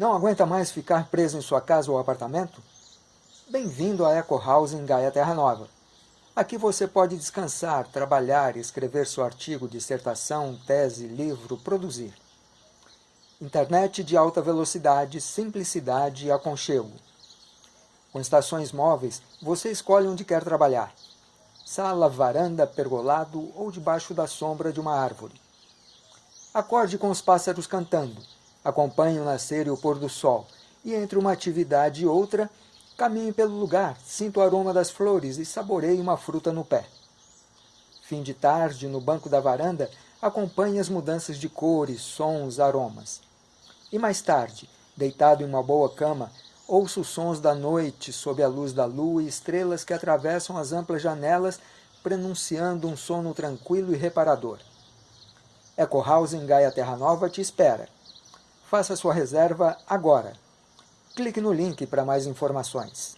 Não aguenta mais ficar preso em sua casa ou apartamento? Bem-vindo à Eco House em Gaia Terra Nova. Aqui você pode descansar, trabalhar, escrever seu artigo, dissertação, tese, livro, produzir. Internet de alta velocidade, simplicidade e aconchego. Com estações móveis, você escolhe onde quer trabalhar. Sala, varanda, pergolado ou debaixo da sombra de uma árvore. Acorde com os pássaros cantando, acompanhe o nascer e o pôr do sol, e entre uma atividade e outra, Caminhe pelo lugar, sinta o aroma das flores e saboreie uma fruta no pé. Fim de tarde, no banco da varanda, acompanhe as mudanças de cores, sons, aromas. E mais tarde, deitado em uma boa cama, ouça os sons da noite sob a luz da lua e estrelas que atravessam as amplas janelas, prenunciando um sono tranquilo e reparador. Eco House em Gaia Terra Nova te espera. Faça sua reserva agora. Clique no link para mais informações.